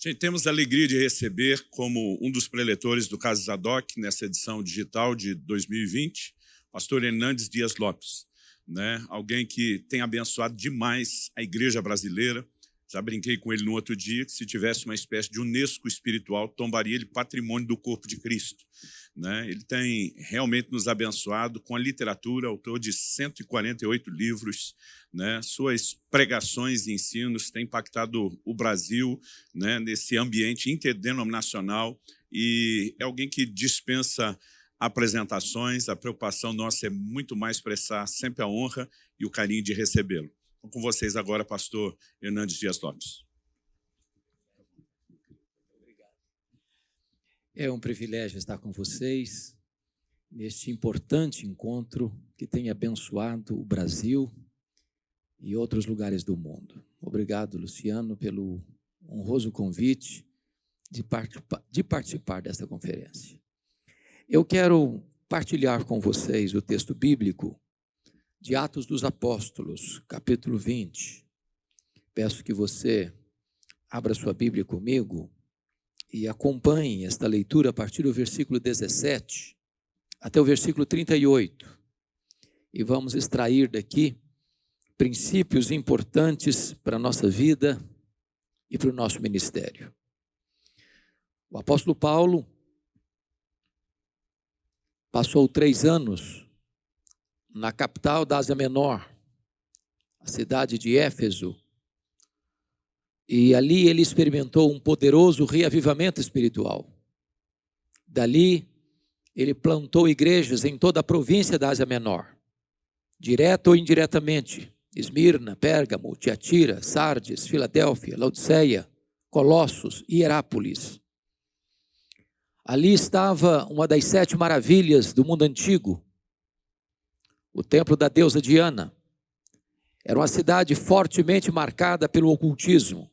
Gente, temos a alegria de receber como um dos preletores do Caso Zadok, nessa edição digital de 2020, pastor Hernandes Dias Lopes, né? alguém que tem abençoado demais a igreja brasileira. Já brinquei com ele no outro dia que se tivesse uma espécie de Unesco espiritual, tombaria ele patrimônio do corpo de Cristo. Né? Ele tem realmente nos abençoado com a literatura, autor de 148 livros, né? suas pregações e ensinos têm impactado o Brasil né? nesse ambiente interdenominacional e é alguém que dispensa apresentações, a preocupação nossa é muito mais expressar sempre a honra e o carinho de recebê-lo. Com vocês agora, pastor Hernandes Dias Lopes. É um privilégio estar com vocês neste importante encontro que tem abençoado o Brasil e outros lugares do mundo. Obrigado, Luciano, pelo honroso convite de, de participar desta conferência. Eu quero partilhar com vocês o texto bíblico de Atos dos Apóstolos, capítulo 20. Peço que você abra sua Bíblia comigo e acompanhem esta leitura a partir do versículo 17 até o versículo 38. E vamos extrair daqui princípios importantes para a nossa vida e para o nosso ministério. O apóstolo Paulo passou três anos na capital da Ásia Menor, a cidade de Éfeso, e ali ele experimentou um poderoso reavivamento espiritual. Dali, ele plantou igrejas em toda a província da Ásia Menor, direto ou indiretamente. Esmirna, Pérgamo, Tiatira, Sardes, Filadélfia, Laodiceia, Colossos e Herápolis. Ali estava uma das sete maravilhas do mundo antigo, o templo da deusa Diana. Era uma cidade fortemente marcada pelo ocultismo.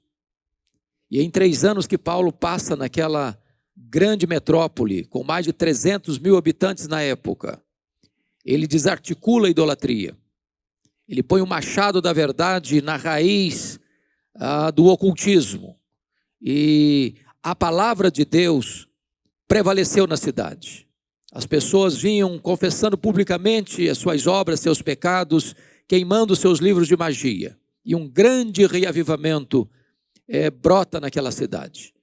E em três anos que Paulo passa naquela grande metrópole, com mais de 300 mil habitantes na época, ele desarticula a idolatria. Ele põe o machado da verdade na raiz ah, do ocultismo. E a palavra de Deus prevaleceu na cidade. As pessoas vinham confessando publicamente as suas obras, seus pecados, queimando seus livros de magia. E um grande reavivamento é, brota naquela cidade.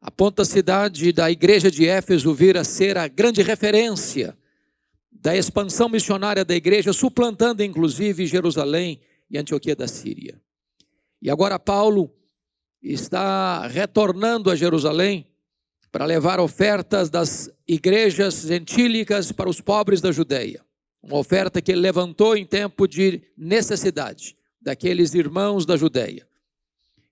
A ponta cidade da igreja de Éfeso vir a ser a grande referência da expansão missionária da igreja, suplantando inclusive Jerusalém e Antioquia da Síria. E agora Paulo está retornando a Jerusalém para levar ofertas das igrejas gentílicas para os pobres da Judéia. Uma oferta que ele levantou em tempo de necessidade daqueles irmãos da Judéia.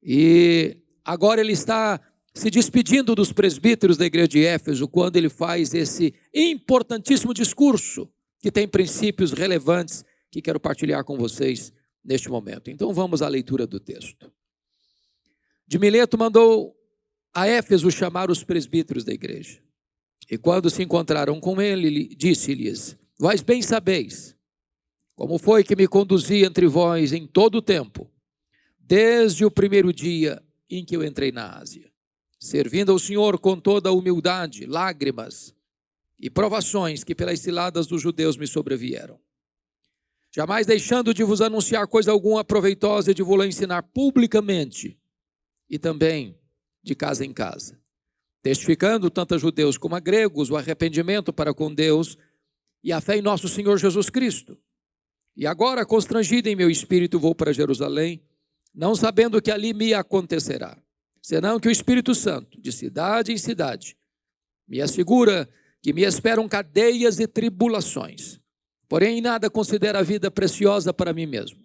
E agora ele está se despedindo dos presbíteros da igreja de Éfeso quando ele faz esse importantíssimo discurso que tem princípios relevantes que quero partilhar com vocês neste momento. Então vamos à leitura do texto. De Mileto mandou a Éfeso chamar os presbíteros da igreja. E quando se encontraram com ele, disse-lhes: Vós bem sabeis como foi que me conduzi entre vós em todo o tempo desde o primeiro dia em que eu entrei na Ásia, servindo ao Senhor com toda a humildade, lágrimas e provações que pelas ciladas dos judeus me sobrevieram. Jamais deixando de vos anunciar coisa alguma proveitosa e de vos ensinar publicamente e também de casa em casa, testificando tanto a judeus como a gregos o arrependimento para com Deus e a fé em nosso Senhor Jesus Cristo. E agora, constrangido em meu espírito, vou para Jerusalém não sabendo o que ali me acontecerá, senão que o Espírito Santo, de cidade em cidade, me assegura que me esperam cadeias e tribulações. Porém, nada considero a vida preciosa para mim mesmo,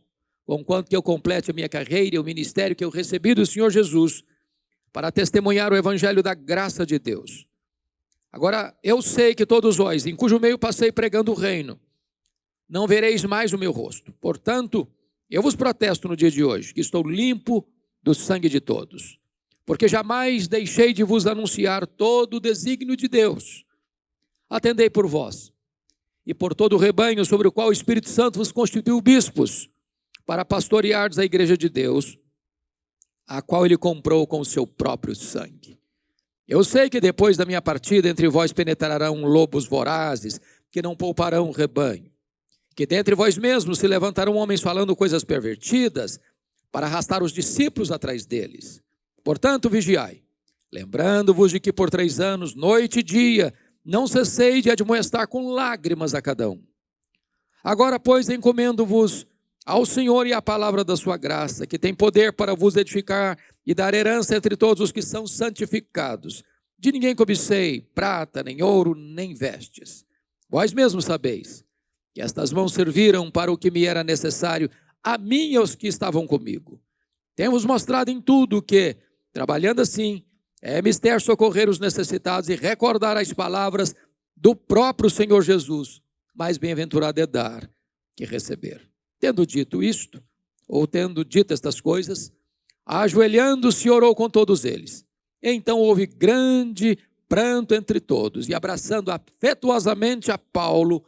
conquanto que eu complete a minha carreira e o ministério que eu recebi do Senhor Jesus para testemunhar o evangelho da graça de Deus. Agora, eu sei que todos vós, em cujo meio passei pregando o reino, não vereis mais o meu rosto. Portanto, eu vos protesto no dia de hoje que estou limpo do sangue de todos, porque jamais deixei de vos anunciar todo o desígnio de Deus. Atendei por vós e por todo o rebanho sobre o qual o Espírito Santo vos constituiu bispos, para pastoreardes a igreja de Deus, a qual ele comprou com o seu próprio sangue. Eu sei que depois da minha partida entre vós penetrarão lobos vorazes, que não pouparão o rebanho. Que dentre vós mesmos se levantarão homens falando coisas pervertidas, para arrastar os discípulos atrás deles. Portanto, vigiai, lembrando-vos de que por três anos, noite e dia, não cessei de admoestar com lágrimas a cada um. Agora, pois, encomendo-vos ao Senhor e à palavra da sua graça, que tem poder para vos edificar e dar herança entre todos os que são santificados. De ninguém cobicei prata, nem ouro, nem vestes. Vós mesmos sabeis que estas mãos serviram para o que me era necessário, a mim e aos que estavam comigo. Temos mostrado em tudo que, trabalhando assim, é mister socorrer os necessitados e recordar as palavras do próprio Senhor Jesus. Mais bem-aventurado é dar que receber. Tendo dito isto, ou tendo dito estas coisas, ajoelhando-se, orou com todos eles. Então houve grande pranto entre todos, e abraçando afetuosamente a Paulo,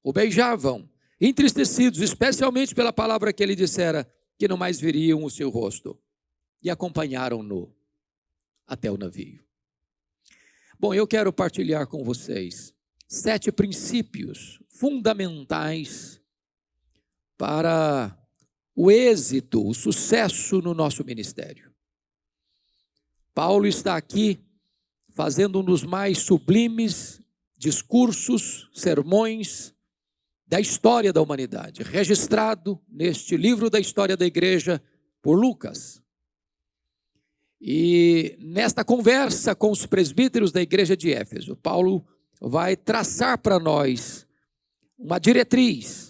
o beijavam, entristecidos, especialmente pela palavra que ele dissera, que não mais viriam o seu rosto, e acompanharam-no até o navio. Bom, eu quero partilhar com vocês sete princípios fundamentais para o êxito, o sucesso no nosso ministério. Paulo está aqui fazendo um dos mais sublimes discursos, sermões da história da humanidade, registrado neste livro da história da igreja por Lucas. E nesta conversa com os presbíteros da igreja de Éfeso, Paulo vai traçar para nós uma diretriz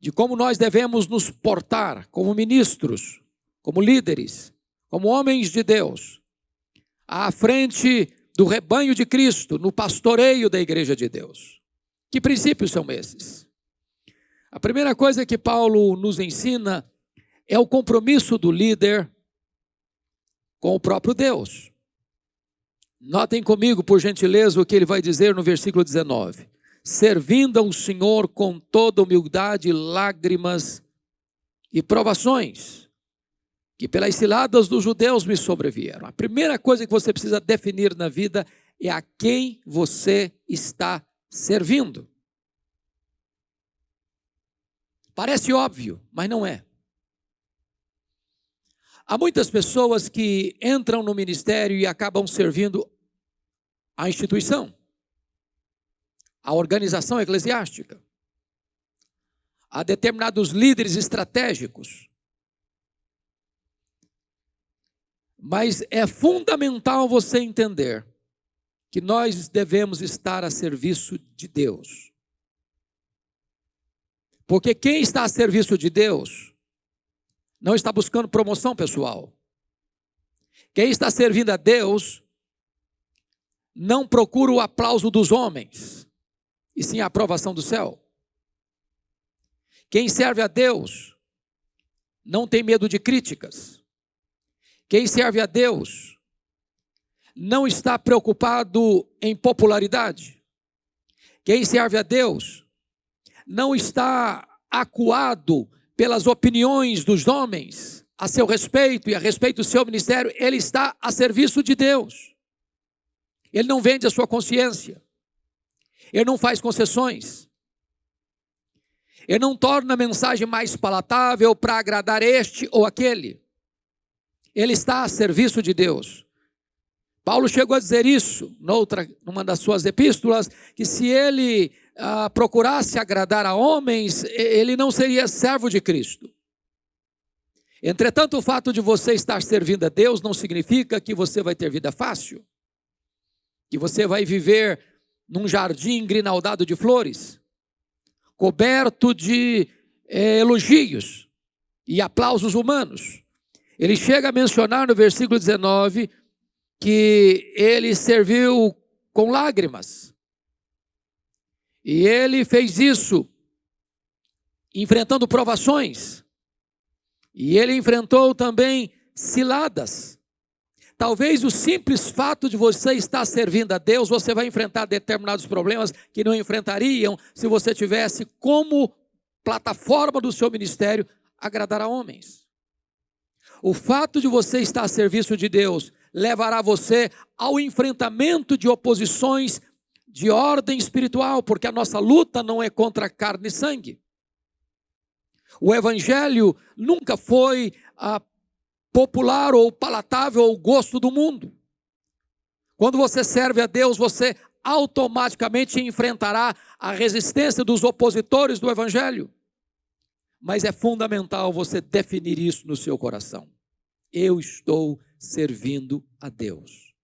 de como nós devemos nos portar como ministros, como líderes, como homens de Deus, à frente do rebanho de Cristo, no pastoreio da igreja de Deus. Que princípios são esses? A primeira coisa que Paulo nos ensina é o compromisso do líder com o próprio Deus. Notem comigo, por gentileza, o que ele vai dizer no versículo 19 servindo ao Senhor com toda humildade, lágrimas e provações, que pelas ciladas dos judeus me sobrevieram. A primeira coisa que você precisa definir na vida é a quem você está servindo. Parece óbvio, mas não é. Há muitas pessoas que entram no ministério e acabam servindo a instituição a organização eclesiástica, a determinados líderes estratégicos. Mas é fundamental você entender que nós devemos estar a serviço de Deus. Porque quem está a serviço de Deus não está buscando promoção pessoal. Quem está servindo a Deus não procura o aplauso dos homens e sim a aprovação do céu. Quem serve a Deus não tem medo de críticas. Quem serve a Deus não está preocupado em popularidade. Quem serve a Deus não está acuado pelas opiniões dos homens a seu respeito e a respeito do seu ministério, ele está a serviço de Deus. Ele não vende a sua consciência. Ele não faz concessões. Ele não torna a mensagem mais palatável para agradar este ou aquele. Ele está a serviço de Deus. Paulo chegou a dizer isso noutra, numa das suas epístolas, que se ele ah, procurasse agradar a homens, ele não seria servo de Cristo. Entretanto, o fato de você estar servindo a Deus não significa que você vai ter vida fácil, que você vai viver num jardim grinaldado de flores, coberto de é, elogios e aplausos humanos. Ele chega a mencionar no versículo 19 que ele serviu com lágrimas. E ele fez isso enfrentando provações. E ele enfrentou também ciladas. Talvez o simples fato de você estar servindo a Deus, você vai enfrentar determinados problemas que não enfrentariam se você tivesse como plataforma do seu ministério agradar a homens. O fato de você estar a serviço de Deus levará você ao enfrentamento de oposições de ordem espiritual, porque a nossa luta não é contra carne e sangue. O evangelho nunca foi ah, popular ou palatável ao gosto do mundo. Quando você serve a Deus, você automaticamente enfrentará a resistência dos opositores do evangelho. Mas é fundamental você definir isso no seu coração. Eu estou servindo a Deus.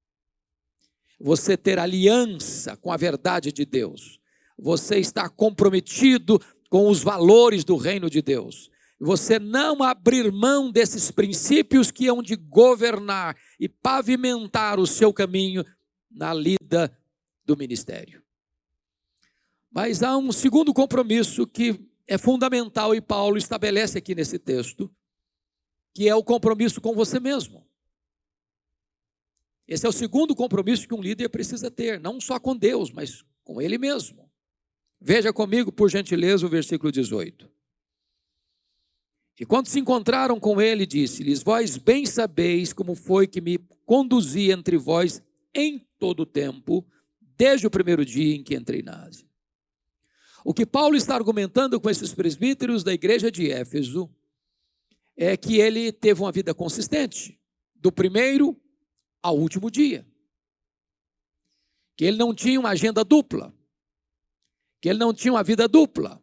Você ter aliança com a verdade de Deus. Você está comprometido com os valores do reino de Deus. Você não abrir mão desses princípios que hão de governar e pavimentar o seu caminho na lida do ministério. Mas há um segundo compromisso que é fundamental e Paulo estabelece aqui nesse texto, que é o compromisso com você mesmo. Esse é o segundo compromisso que um líder precisa ter, não só com Deus, mas com ele mesmo. Veja comigo, por gentileza, o versículo 18. E quando se encontraram com ele, disse-lhes: Vós bem sabeis como foi que me conduzi entre vós em todo o tempo, desde o primeiro dia em que entrei na Ásia. O que Paulo está argumentando com esses presbíteros da igreja de Éfeso é que ele teve uma vida consistente, do primeiro ao último dia. Que ele não tinha uma agenda dupla. Que ele não tinha uma vida dupla.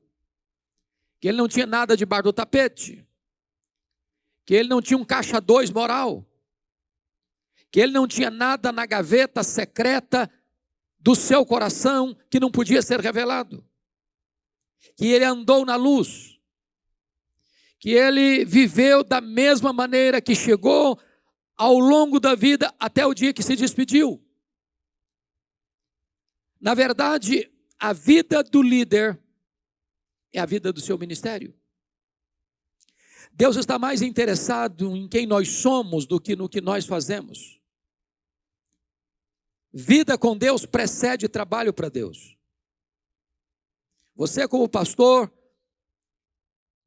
Que ele não tinha nada debaixo do tapete. Que ele não tinha um caixa dois moral. Que ele não tinha nada na gaveta secreta do seu coração que não podia ser revelado que ele andou na luz, que ele viveu da mesma maneira que chegou ao longo da vida até o dia que se despediu. Na verdade, a vida do líder é a vida do seu ministério. Deus está mais interessado em quem nós somos do que no que nós fazemos. Vida com Deus precede trabalho para Deus. Você, como pastor,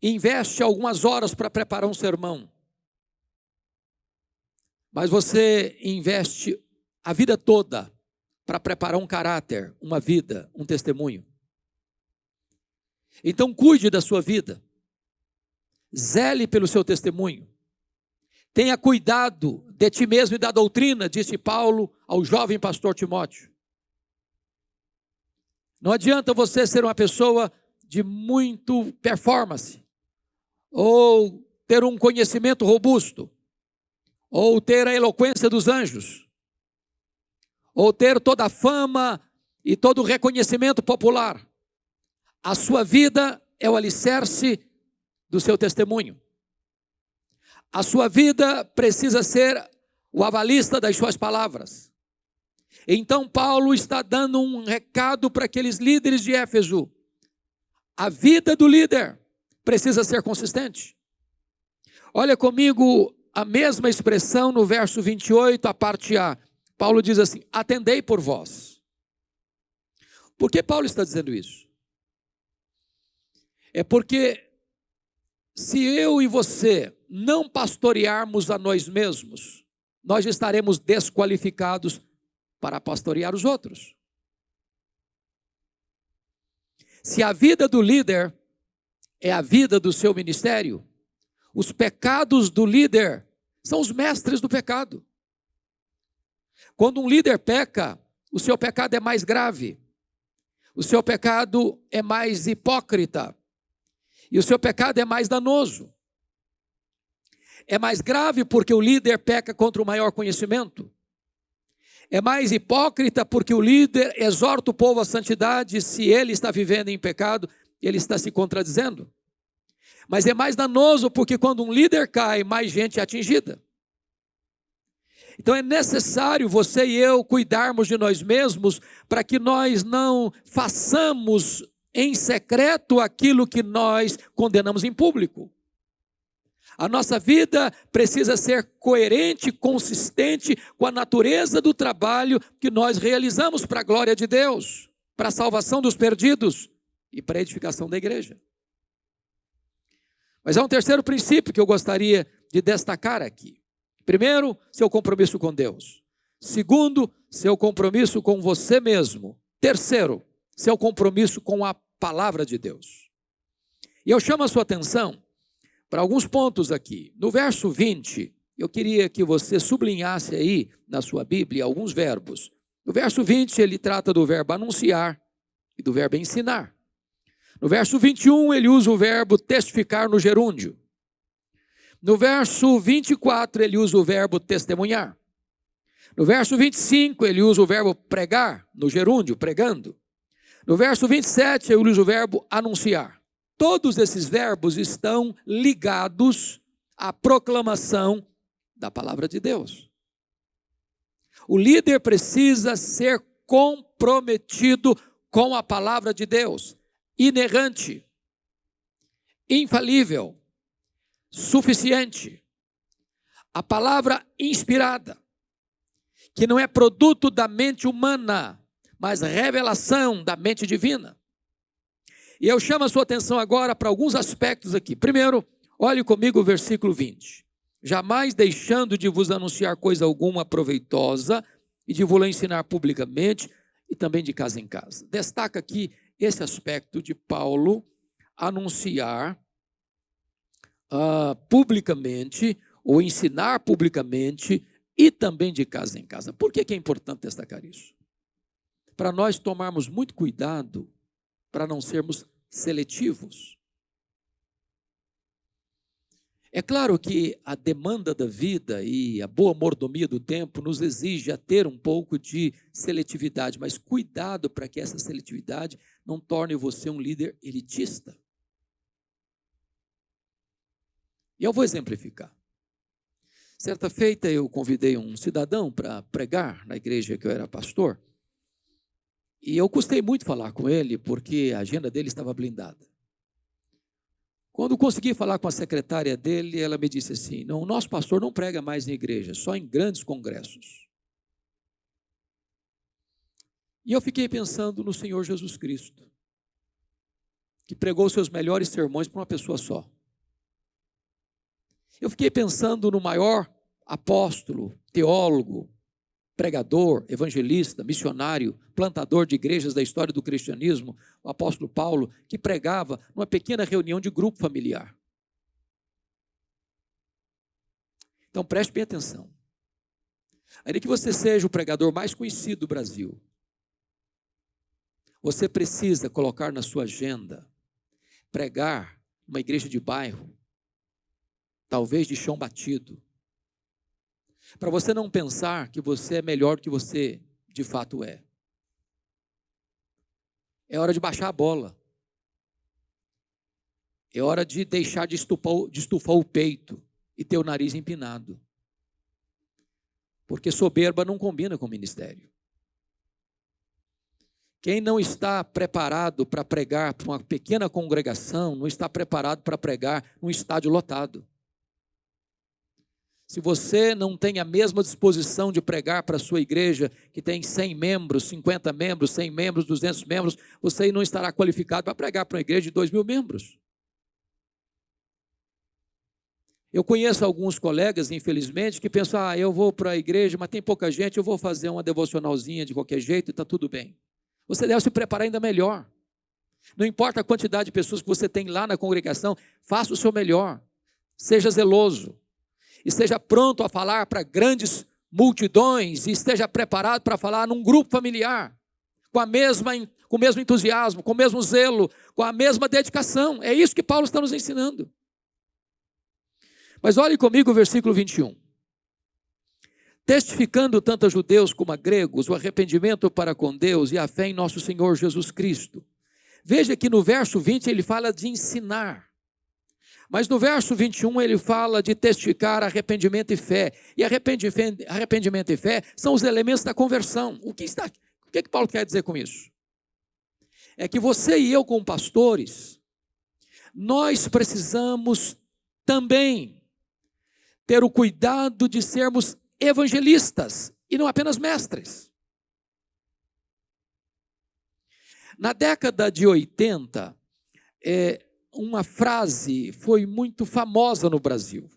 investe algumas horas para preparar um sermão, mas você investe a vida toda para preparar um caráter, uma vida, um testemunho. Então, cuide da sua vida, zele pelo seu testemunho, tenha cuidado de ti mesmo e da doutrina, disse Paulo ao jovem pastor Timóteo. Não adianta você ser uma pessoa de muito performance, ou ter um conhecimento robusto, ou ter a eloquência dos anjos, ou ter toda a fama e todo o reconhecimento popular. A sua vida é o alicerce do seu testemunho. A sua vida precisa ser o avalista das suas palavras. Então, Paulo está dando um recado para aqueles líderes de Éfeso. A vida do líder precisa ser consistente. Olha comigo a mesma expressão no verso 28, a parte A. Paulo diz assim: Atendei por vós. Por que Paulo está dizendo isso? É porque se eu e você não pastorearmos a nós mesmos, nós estaremos desqualificados para pastorear os outros. Se a vida do líder é a vida do seu ministério, os pecados do líder são os mestres do pecado. Quando um líder peca, o seu pecado é mais grave, o seu pecado é mais hipócrita, e o seu pecado é mais danoso. É mais grave porque o líder peca contra o maior conhecimento. É mais hipócrita porque o líder exorta o povo à santidade, se ele está vivendo em pecado, ele está se contradizendo. Mas é mais danoso porque quando um líder cai, mais gente é atingida. Então é necessário você e eu cuidarmos de nós mesmos para que nós não façamos em secreto aquilo que nós condenamos em público. A nossa vida precisa ser coerente, consistente com a natureza do trabalho que nós realizamos para a glória de Deus, para a salvação dos perdidos e para a edificação da igreja. Mas há um terceiro princípio que eu gostaria de destacar aqui. Primeiro, seu compromisso com Deus. Segundo, seu compromisso com você mesmo. Terceiro, seu compromisso com a palavra de Deus. E eu chamo a sua atenção para alguns pontos aqui. No verso 20, eu queria que você sublinhasse aí na sua Bíblia alguns verbos. No verso 20, ele trata do verbo anunciar e do verbo ensinar. No verso 21, ele usa o verbo testificar no gerúndio. No verso 24, ele usa o verbo testemunhar. No verso 25, ele usa o verbo pregar, no gerúndio, pregando. No verso 27, ele usa o verbo anunciar. Todos esses verbos estão ligados à proclamação da palavra de Deus. O líder precisa ser comprometido com a palavra de Deus, inerrante, infalível, suficiente. A palavra inspirada, que não é produto da mente humana, mas revelação da mente divina. E eu chamo a sua atenção agora para alguns aspectos aqui. Primeiro, olhe comigo o versículo 20. Jamais deixando de vos anunciar coisa alguma proveitosa e de vos ensinar publicamente e também de casa em casa. Destaca aqui esse aspecto de Paulo anunciar uh, publicamente ou ensinar publicamente e também de casa em casa. Por que, que é importante destacar isso? Para nós tomarmos muito cuidado para não sermos seletivos. É claro que a demanda da vida e a boa mordomia do tempo nos exige a ter um pouco de seletividade, mas cuidado para que essa seletividade não torne você um líder elitista. E eu vou exemplificar. Certa feita eu convidei um cidadão para pregar na igreja que eu era pastor. E eu custei muito falar com ele, porque a agenda dele estava blindada. Quando consegui falar com a secretária dele, ela me disse assim: não, o nosso pastor não prega mais em igreja, só em grandes congressos. E eu fiquei pensando no Senhor Jesus Cristo, que pregou seus melhores sermões para uma pessoa só. Eu fiquei pensando no maior apóstolo, teólogo, pregador, evangelista, missionário, plantador de igrejas da história do cristianismo, o apóstolo Paulo, que pregava numa pequena reunião de grupo familiar. Então preste bem atenção. Ainda que você seja o pregador mais conhecido do Brasil, você precisa colocar na sua agenda pregar uma igreja de bairro, talvez de chão batido, para você não pensar que você é melhor do que você de fato é. É hora de baixar a bola. É hora de deixar de estufar, de estufar o peito e ter o nariz empinado. Porque soberba não combina com o ministério. Quem não está preparado para pregar para uma pequena congregação, não está preparado para pregar num estádio lotado. Se você não tem a mesma disposição de pregar para a sua igreja, que tem 100 membros, 50 membros, 100 membros, 200 membros, você não estará qualificado para pregar para uma igreja de 2 mil membros. Eu conheço alguns colegas, infelizmente, que pensam: ah, eu vou para a igreja, mas tem pouca gente, eu vou fazer uma devocionalzinha de qualquer jeito e está tudo bem. Você deve se preparar ainda melhor. Não importa a quantidade de pessoas que você tem lá na congregação, faça o seu melhor. Seja zeloso esteja pronto a falar para grandes multidões e esteja preparado para falar num grupo familiar, com, a mesma, com o mesmo entusiasmo, com o mesmo zelo, com a mesma dedicação. É isso que Paulo está nos ensinando. Mas olhe comigo o versículo 21. Testificando tanto a judeus como a gregos o arrependimento para com Deus e a fé em nosso Senhor Jesus Cristo. Veja que no verso 20 ele fala de ensinar. Mas no verso 21 ele fala de testificar arrependimento e fé. E arrependimento e fé são os elementos da conversão. O que, está, o que, é que Paulo quer dizer com isso? É que você e eu, como pastores, nós precisamos também ter o cuidado de sermos evangelistas e não apenas mestres. Na década de 80, é, uma frase foi muito famosa no Brasil.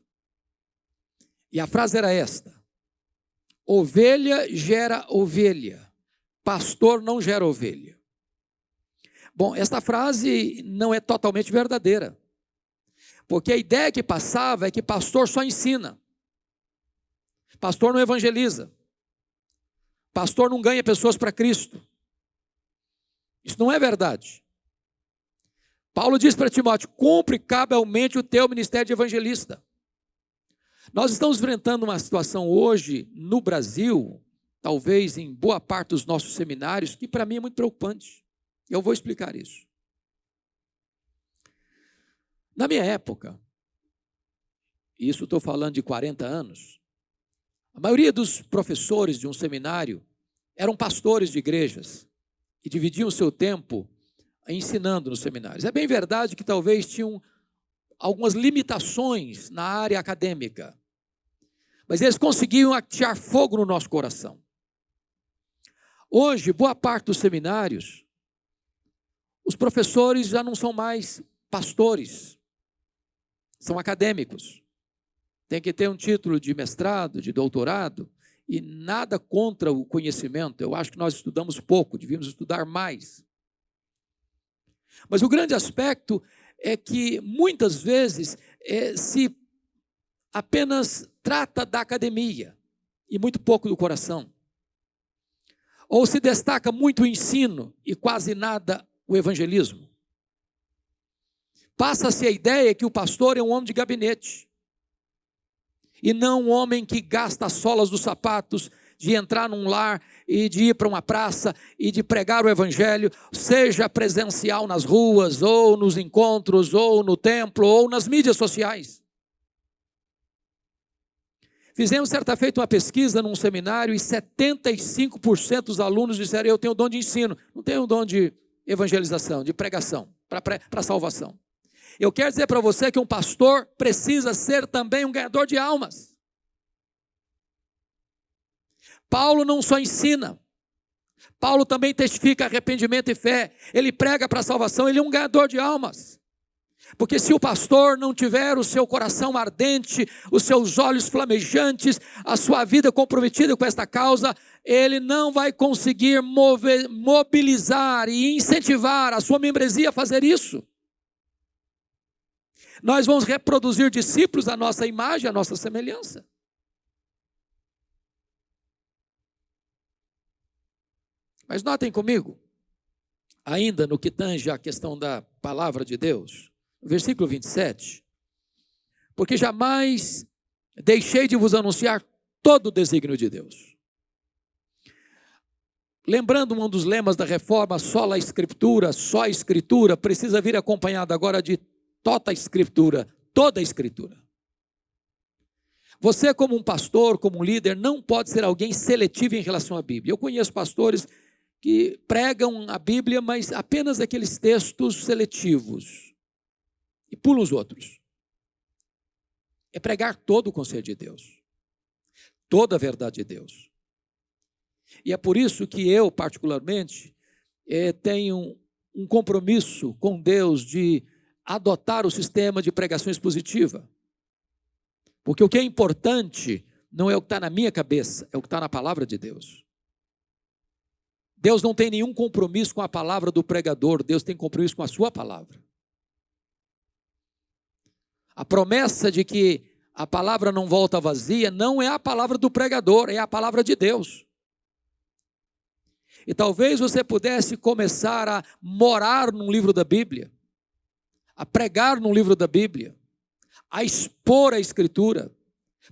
E a frase era esta: Ovelha gera ovelha, pastor não gera ovelha. Bom, esta frase não é totalmente verdadeira. Porque a ideia que passava é que pastor só ensina. Pastor não evangeliza. Pastor não ganha pessoas para Cristo. Isso não é verdade. Paulo diz para Timóteo: cumpre cabalmente o teu ministério de evangelista. Nós estamos enfrentando uma situação hoje no Brasil, talvez em boa parte dos nossos seminários, que para mim é muito preocupante. Eu vou explicar isso. Na minha época, isso estou falando de 40 anos, a maioria dos professores de um seminário eram pastores de igrejas e dividiam seu tempo ensinando nos seminários. É bem verdade que talvez tinham algumas limitações na área acadêmica, mas eles conseguiam atirar fogo no nosso coração. Hoje, boa parte dos seminários, os professores já não são mais pastores, são acadêmicos. Tem que ter um título de mestrado, de doutorado, e nada contra o conhecimento. Eu acho que nós estudamos pouco, devíamos estudar mais. Mas o grande aspecto é que muitas vezes é, se apenas trata da academia e muito pouco do coração. Ou se destaca muito o ensino e quase nada o evangelismo. Passa-se a ideia que o pastor é um homem de gabinete. E não um homem que gasta as solas dos sapatos de entrar num lar e de ir para uma praça e de pregar o evangelho, seja presencial nas ruas, ou nos encontros, ou no templo, ou nas mídias sociais. Fizemos certa feita uma pesquisa num seminário e 75% dos alunos disseram: Eu tenho dom de ensino, não tenho dom de evangelização, de pregação, para salvação. Eu quero dizer para você que um pastor precisa ser também um ganhador de almas. Paulo não só ensina, Paulo também testifica arrependimento e fé. Ele prega para a salvação, ele é um ganhador de almas. Porque se o pastor não tiver o seu coração ardente, os seus olhos flamejantes, a sua vida comprometida com esta causa, ele não vai conseguir mover, mobilizar e incentivar a sua membresia a fazer isso. Nós vamos reproduzir discípulos à nossa imagem, à nossa semelhança. Mas notem comigo, ainda no que tange a questão da palavra de Deus, versículo 27, porque jamais deixei de vos anunciar todo o desígnio de Deus. Lembrando um dos lemas da reforma, só a escritura, só a escritura, precisa vir acompanhada agora de toda a escritura, toda a escritura. Você, como um pastor, como um líder, não pode ser alguém seletivo em relação à Bíblia. Eu conheço pastores que pregam a Bíblia, mas apenas aqueles textos seletivos e pulam os outros. É pregar todo o conselho de Deus, toda a verdade de Deus. E é por isso que eu, particularmente, é, tenho um compromisso com Deus de adotar o sistema de pregação expositiva. Porque o que é importante não é o que está na minha cabeça, é o que está na palavra de Deus. Deus não tem nenhum compromisso com a palavra do pregador, Deus tem compromisso com a sua palavra. A promessa de que a palavra não volta vazia não é a palavra do pregador, é a palavra de Deus. E talvez você pudesse começar a morar num livro da Bíblia a pregar no livro da Bíblia, a expor a Escritura,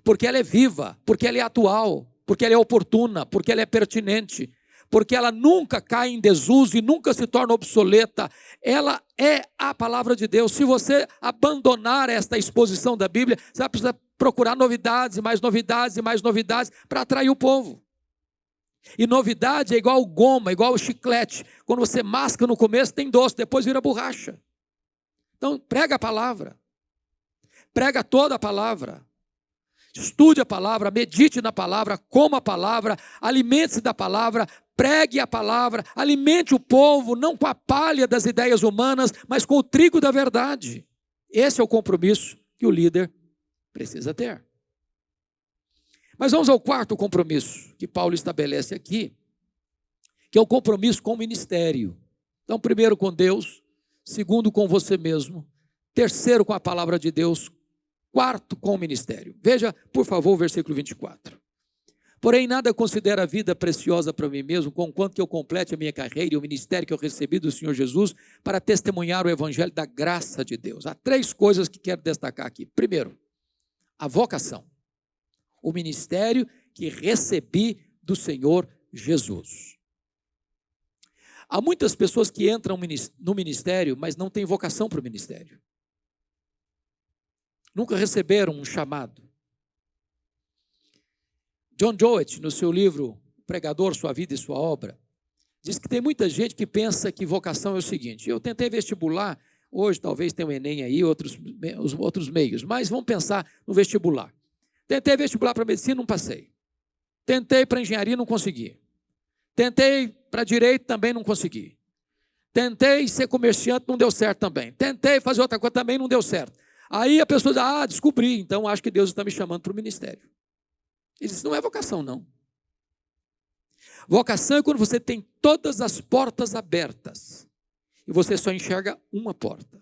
porque ela é viva, porque ela é atual, porque ela é oportuna, porque ela é pertinente, porque ela nunca cai em desuso e nunca se torna obsoleta. Ela é a palavra de Deus. Se você abandonar esta exposição da Bíblia, você vai precisar procurar novidades, e mais novidades e mais novidades para atrair o povo. E novidade é igual goma, igual chiclete. Quando você masca no começo, tem doce, depois vira borracha. Então, prega a palavra. Prega toda a palavra. Estude a palavra, medite na palavra, coma a palavra, alimente-se da palavra, pregue a palavra, alimente o povo, não com a palha das ideias humanas, mas com o trigo da verdade. Esse é o compromisso que o líder precisa ter. Mas vamos ao quarto compromisso que Paulo estabelece aqui, que é o compromisso com o ministério. Então, primeiro com Deus, segundo com você mesmo, terceiro com a palavra de Deus, quarto com o ministério. Veja, por favor, o versículo 24. Porém, nada considero a vida preciosa para mim mesmo, conquanto que eu complete a minha carreira e o ministério que eu recebi do Senhor Jesus para testemunhar o evangelho da graça de Deus. Há três coisas que quero destacar aqui. Primeiro, a vocação. O ministério que recebi do Senhor Jesus. Há muitas pessoas que entram no ministério, mas não têm vocação para o ministério. Nunca receberam um chamado. John Jowett, no seu livro Pregador, Sua Vida e Sua Obra, diz que tem muita gente que pensa que vocação é o seguinte: eu tentei vestibular, hoje talvez tenha o Enem aí, outros, os outros meios, mas vamos pensar no vestibular. Tentei vestibular para medicina, não passei. Tentei para engenharia, não consegui. Tentei para direito, também não consegui. Tentei ser comerciante, não deu certo também. Tentei fazer outra coisa, também não deu certo. Aí a pessoa diz: Ah, descobri, então acho que Deus está me chamando para o ministério. Isso não é vocação, não. Vocação é quando você tem todas as portas abertas e você só enxerga uma porta: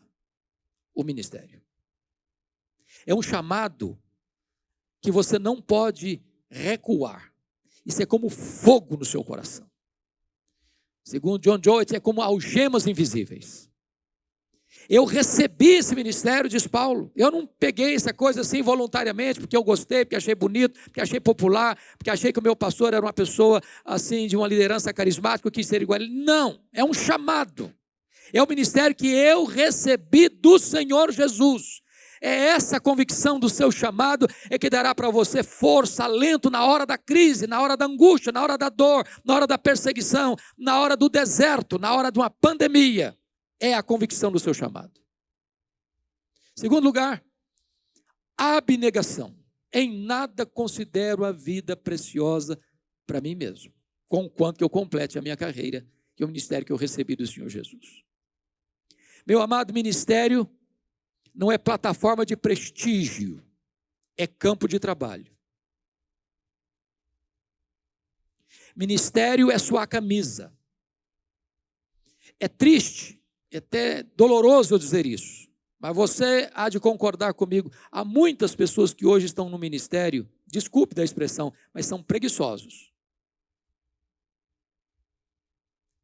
o ministério. É um chamado que você não pode recuar. Isso é como fogo no seu coração. Segundo John Joyce, é como algemas invisíveis. Eu recebi esse ministério, diz Paulo. Eu não peguei essa coisa assim voluntariamente, porque eu gostei, porque achei bonito, porque achei popular, porque achei que o meu pastor era uma pessoa assim, de uma liderança carismática, quis ser igual a ele. Não, é um chamado. É o ministério que eu recebi do Senhor Jesus. É essa convicção do seu chamado é que dará para você força, alento na hora da crise, na hora da angústia, na hora da dor, na hora da perseguição, na hora do deserto, na hora de uma pandemia é a convicção do seu chamado. Segundo lugar, abnegação. Em nada considero a vida preciosa para mim mesmo, com quanto eu complete a minha carreira e o ministério que eu recebi do Senhor Jesus. Meu amado ministério não é plataforma de prestígio, é campo de trabalho. Ministério é sua camisa. É triste é até doloroso eu dizer isso, mas você há de concordar comigo. Há muitas pessoas que hoje estão no ministério, desculpe da expressão, mas são preguiçosos.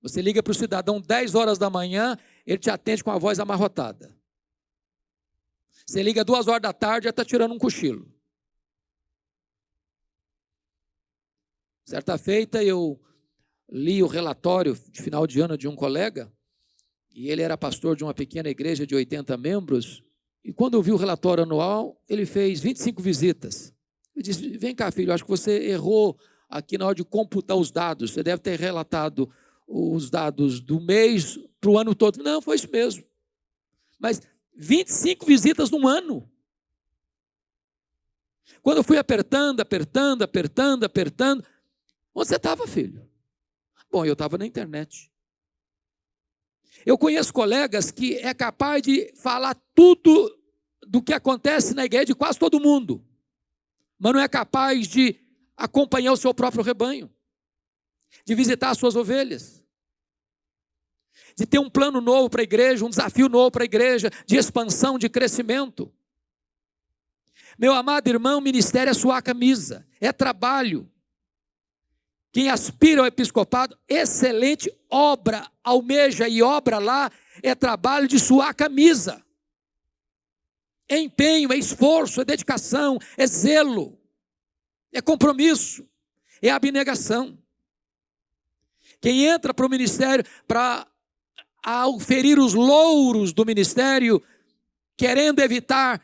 Você liga para o cidadão 10 horas da manhã, ele te atende com a voz amarrotada. Você liga duas horas da tarde, já está tirando um cochilo. Certa feita eu li o relatório de final de ano de um colega, e ele era pastor de uma pequena igreja de 80 membros, e quando eu vi o relatório anual, ele fez 25 visitas. Eu disse, vem cá filho, acho que você errou aqui na hora de computar os dados, você deve ter relatado os dados do mês para o ano todo. Não, foi isso mesmo. Mas 25 visitas num ano. Quando eu fui apertando, apertando, apertando, apertando, onde você estava, filho? Bom, eu estava na internet. Eu conheço colegas que é capaz de falar tudo do que acontece na igreja de quase todo mundo, mas não é capaz de acompanhar o seu próprio rebanho, de visitar as suas ovelhas, de ter um plano novo para a igreja, um desafio novo para a igreja, de expansão, de crescimento. Meu amado irmão, ministério é sua camisa, é trabalho, quem aspira ao episcopado, excelente obra, almeja e obra lá, é trabalho de suar camisa. É empenho, é esforço, é dedicação, é zelo, é compromisso, é abnegação. Quem entra para o ministério para ferir os louros do ministério, querendo evitar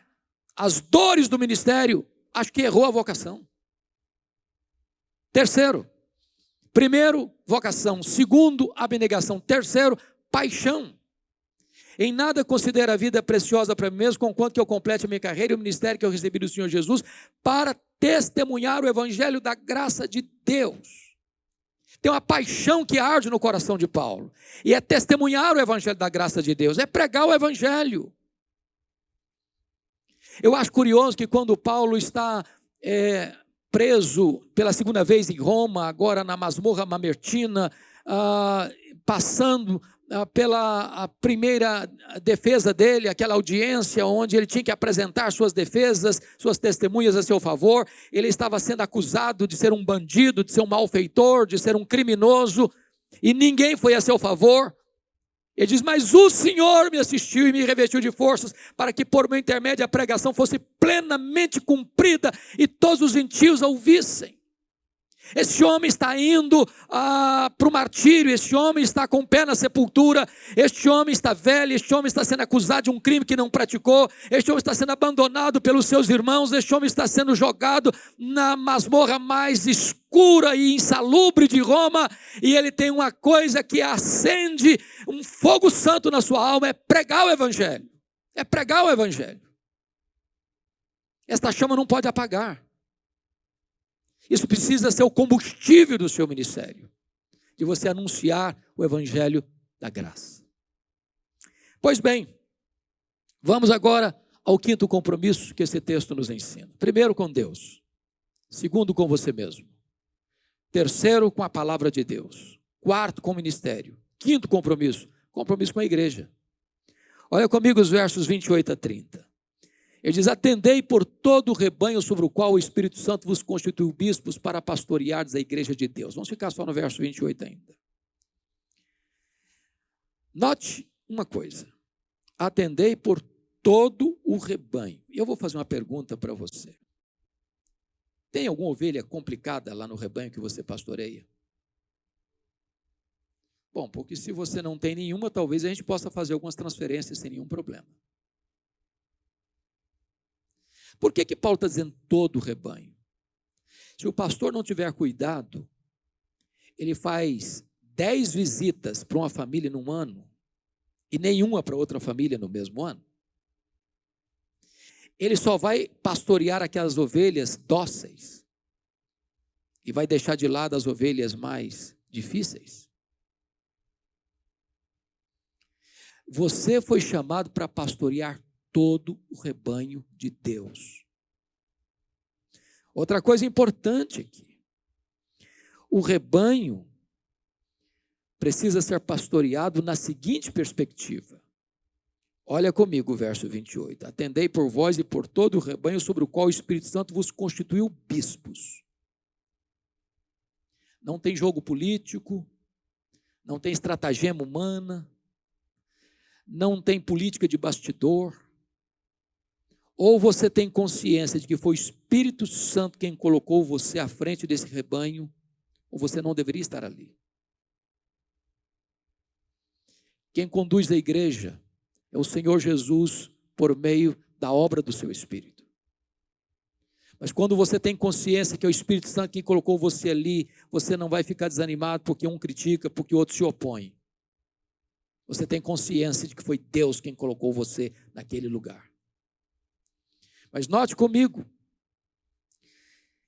as dores do ministério, acho que errou a vocação. Terceiro, Primeiro, vocação. Segundo, abnegação. Terceiro, paixão. Em nada considero a vida preciosa para mim mesmo, conquanto que eu complete a minha carreira e o ministério que eu recebi do Senhor Jesus, para testemunhar o evangelho da graça de Deus. Tem uma paixão que arde no coração de Paulo, e é testemunhar o evangelho da graça de Deus, é pregar o evangelho. Eu acho curioso que quando Paulo está é, preso pela segunda vez em Roma, agora na masmorra mamertina, ah, passando ah, pela primeira defesa dele, aquela audiência onde ele tinha que apresentar suas defesas, suas testemunhas a seu favor. Ele estava sendo acusado de ser um bandido, de ser um malfeitor, de ser um criminoso, e ninguém foi a seu favor. Ele diz: Mas o Senhor me assistiu e me revestiu de forças, para que por meu intermédio a pregação fosse plenamente cumprida e todos os gentios a ouvissem. Esse homem está indo ah, para o martírio, este homem está com o pé na sepultura, este homem está velho, este homem está sendo acusado de um crime que não praticou, este homem está sendo abandonado pelos seus irmãos, este homem está sendo jogado na masmorra mais escura e insalubre de Roma, e ele tem uma coisa que acende um fogo santo na sua alma: é pregar o Evangelho. É pregar o Evangelho. Esta chama não pode apagar. Isso precisa ser o combustível do seu ministério, de você anunciar o evangelho da graça. Pois bem, vamos agora ao quinto compromisso que esse texto nos ensina. Primeiro com Deus, segundo com você mesmo, terceiro com a palavra de Deus, quarto com o ministério, quinto compromisso, compromisso com a igreja. Olha comigo os versos 28 a 30. Ele diz: Atendei por todo o rebanho sobre o qual o Espírito Santo vos constituiu bispos para pastoreares a igreja de Deus. Vamos ficar só no verso 28 ainda. Note uma coisa: atendei por todo o rebanho. E eu vou fazer uma pergunta para você. Tem alguma ovelha complicada lá no rebanho que você pastoreia? Bom, porque se você não tem nenhuma, talvez a gente possa fazer algumas transferências sem nenhum problema. Por que, que Paulo está dizendo todo o rebanho? Se o pastor não tiver cuidado, ele faz dez visitas para uma família num ano e nenhuma para outra família no mesmo ano. Ele só vai pastorear aquelas ovelhas dóceis e vai deixar de lado as ovelhas mais difíceis. Você foi chamado para pastorear todo o rebanho de Deus. Outra coisa importante aqui: o rebanho precisa ser pastoreado na seguinte perspectiva. Olha comigo o verso 28. Atendei por vós e por todo o rebanho sobre o qual o Espírito Santo vos constituiu bispos. Não tem jogo político, não tem estratagema humana, não tem política de bastidor, ou você tem consciência de que foi o Espírito Santo quem colocou você à frente desse rebanho, ou você não deveria estar ali. Quem conduz a igreja é o Senhor Jesus por meio da obra do seu Espírito. Mas quando você tem consciência que é o Espírito Santo quem colocou você ali, você não vai ficar desanimado porque um critica, porque o outro se opõe. Você tem consciência de que foi Deus quem colocou você naquele lugar. Mas note comigo,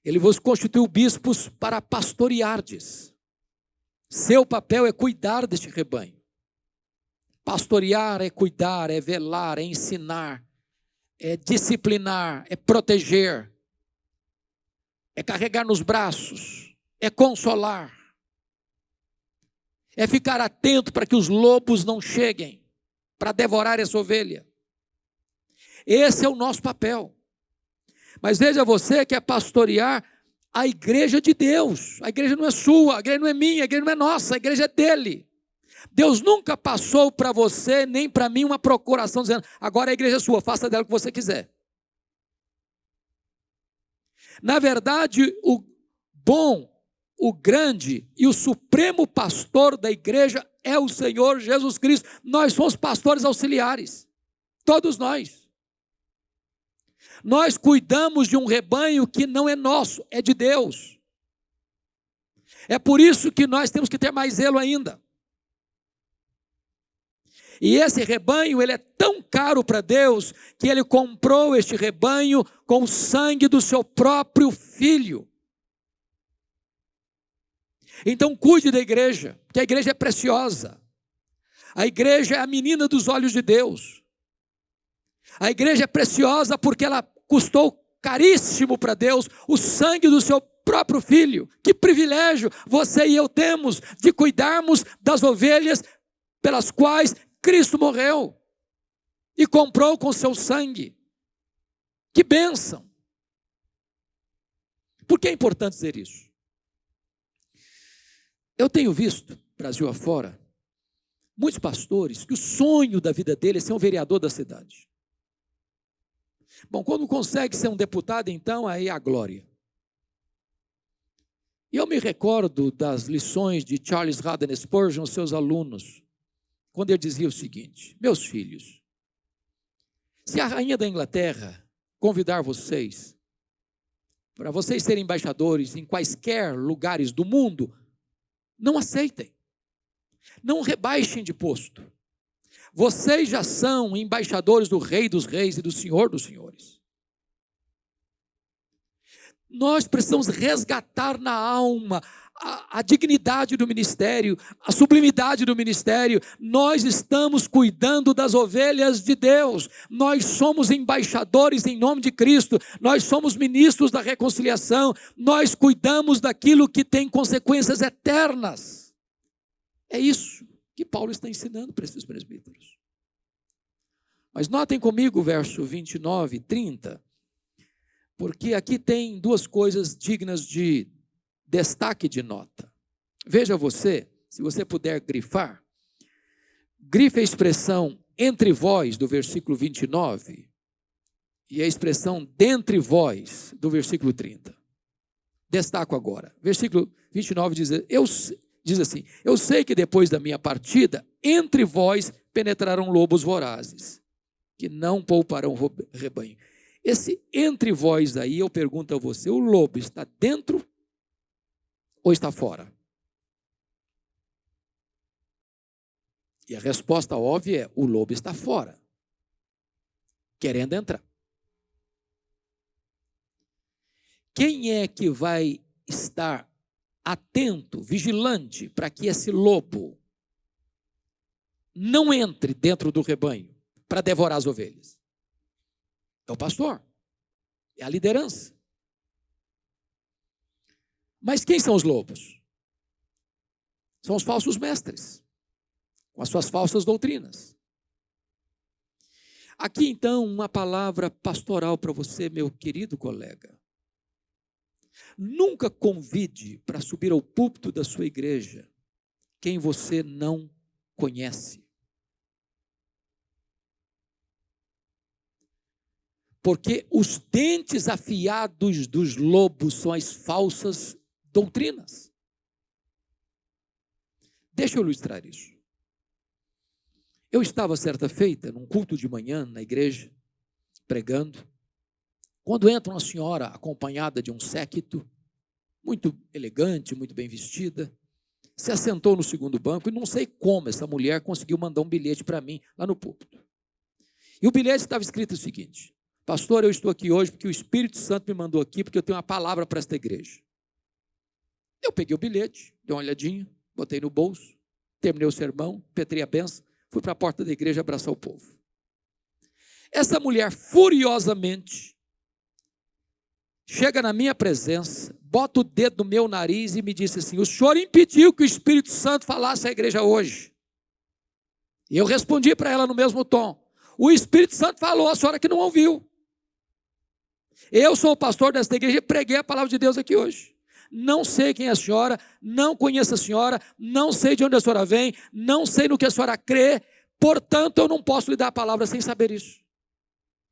ele vos constituiu bispos para pastoreardes. Seu papel é cuidar deste rebanho. Pastorear é cuidar, é velar, é ensinar, é disciplinar, é proteger, é carregar nos braços, é consolar, é ficar atento para que os lobos não cheguem para devorar essa ovelha. Esse é o nosso papel. Mas veja você que é pastorear a igreja de Deus. A igreja não é sua, a igreja não é minha, a igreja não é nossa, a igreja é dele. Deus nunca passou para você, nem para mim, uma procuração dizendo: agora a igreja é sua, faça dela o que você quiser. Na verdade, o bom, o grande e o supremo pastor da igreja é o Senhor Jesus Cristo. Nós somos pastores auxiliares, todos nós. Nós cuidamos de um rebanho que não é nosso, é de Deus. É por isso que nós temos que ter mais zelo ainda. E esse rebanho, ele é tão caro para Deus que ele comprou este rebanho com o sangue do seu próprio filho. Então cuide da igreja, que a igreja é preciosa. A igreja é a menina dos olhos de Deus. A igreja é preciosa porque ela custou caríssimo para Deus, o sangue do seu próprio filho. Que privilégio você e eu temos de cuidarmos das ovelhas pelas quais Cristo morreu e comprou com seu sangue. Que bênção! Por que é importante dizer isso? Eu tenho visto, Brasil afora, muitos pastores que o sonho da vida dele é ser um vereador da cidade. Bom, quando consegue ser um deputado, então aí a glória. E eu me recordo das lições de Charles Haddon Spurgeon seus alunos, quando ele dizia o seguinte: Meus filhos, se a rainha da Inglaterra convidar vocês para vocês serem embaixadores em quaisquer lugares do mundo, não aceitem. Não rebaixem de posto. Vocês já são embaixadores do Rei dos Reis e do Senhor dos Senhores. Nós precisamos resgatar na alma a, a, dignidade do ministério, a sublimidade do ministério. Nós estamos cuidando das ovelhas de Deus. Nós somos embaixadores em nome de Cristo. Nós somos ministros da reconciliação. Nós cuidamos daquilo que tem consequências eternas. É isso que Paulo está ensinando para esses presbíteros. Mas notem comigo o verso 29 e 30, porque aqui tem duas coisas dignas de destaque de nota. Veja você, se você puder grifar, grife a expressão entre vós do versículo 29 e a expressão dentre vós do versículo 30. Destaco agora. Versículo 29 diz, eu, diz assim: Eu sei que depois da minha partida, entre vós penetrarão lobos vorazes, que não pouparão rebanho. Esse entre vós aí, eu pergunto a você: o lobo está dentro ou está fora? E a resposta óbvia é: o lobo está fora, querendo entrar. Quem é que vai estar atento, vigilante, para que esse lobo não entre dentro do rebanho para devorar as ovelhas? É o pastor, é a liderança. Mas quem são os lobos? São os falsos mestres, com as suas falsas doutrinas. Aqui então uma palavra pastoral para você, meu querido colega. Nunca convide para subir ao púlpito da sua igreja quem você não conhece. Porque os dentes afiados dos lobos são as falsas doutrinas. Deixa eu ilustrar isso. Eu estava certa feita num culto de manhã na igreja, pregando, quando entra uma senhora acompanhada de um séquito, muito elegante, muito bem vestida, se assentou no segundo banco e não sei como essa mulher conseguiu mandar um bilhete para mim lá no púlpito. E o bilhete estava escrito o seguinte: Pastor, eu estou aqui hoje porque o Espírito Santo me mandou aqui porque eu tenho uma palavra para esta igreja. Eu peguei o bilhete, dei uma olhadinha, botei no bolso, terminei o sermão, petrei a benção, fui para a porta da igreja abraçar o povo. Essa mulher, furiosamente, chega na minha presença, bota o dedo no meu nariz e me disse assim: O senhor impediu que o Espírito Santo falasse à igreja hoje. E eu respondi para ela no mesmo tom: O Espírito Santo falou, a senhora que não ouviu. Eu sou o pastor desta igreja e preguei a palavra de Deus aqui hoje não sei quem é a senhora, não conheço a senhora, não sei de onde a senhora vem, não sei no que a senhora crê, portanto eu não posso lhe dar a palavra sem saber isso.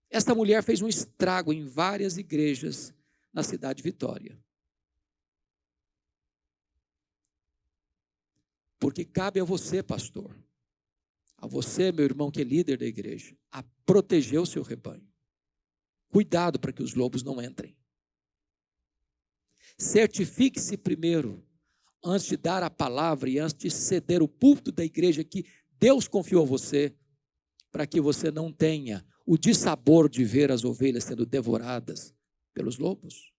Esta mulher fez um estrago em várias igrejas na cidade de Vitória. Porque cabe a você, pastor, a você, meu irmão que é líder da igreja, a proteger o seu rebanho. Cuidado para que os lobos não entrem. Certifique-se primeiro, antes de dar a palavra e antes de ceder o púlpito da igreja que Deus confiou a você, para que você não tenha o dissabor de ver as ovelhas sendo devoradas pelos lobos.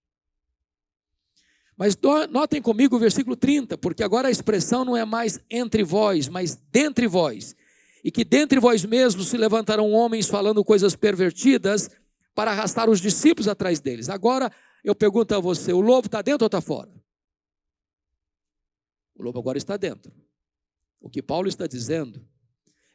Mas notem comigo o versículo 30, porque agora a expressão não é mais entre vós, mas dentre vós. E que dentre vós mesmos se levantarão homens falando coisas pervertidas para arrastar os discípulos atrás deles. Agora eu pergunto a você: o lobo está dentro ou está fora? O lobo agora está dentro. O que Paulo está dizendo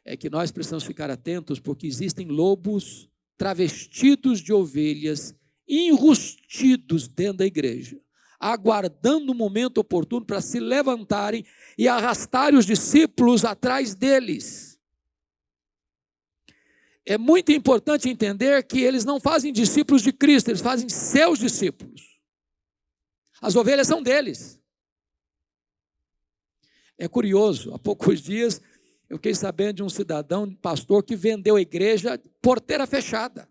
é que nós precisamos ficar atentos porque existem lobos travestidos de ovelhas, enrustidos dentro da igreja, aguardando o momento oportuno para se levantarem e arrastarem os discípulos atrás deles. É muito importante entender que eles não fazem discípulos de Cristo, eles fazem seus discípulos. As ovelhas são deles. É curioso, há poucos dias eu fiquei sabendo de um cidadão, pastor, que vendeu a igreja porteira fechada.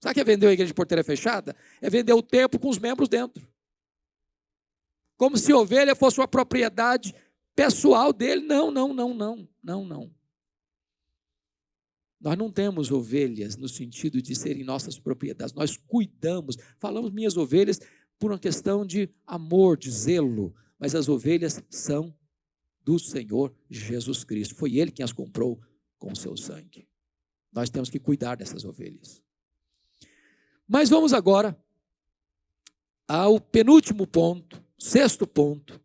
Sabe o que é vender a igreja de porteira fechada? É vender o templo com os membros dentro. Como se a ovelha fosse uma propriedade pessoal dele. Não, não, não, não, não, não. Nós não temos ovelhas no sentido de serem nossas propriedades, nós cuidamos. Falamos minhas ovelhas por uma questão de amor, de zelo, mas as ovelhas são do Senhor Jesus Cristo. Foi Ele quem as comprou com o seu sangue. Nós temos que cuidar dessas ovelhas. Mas vamos agora ao penúltimo ponto, sexto ponto,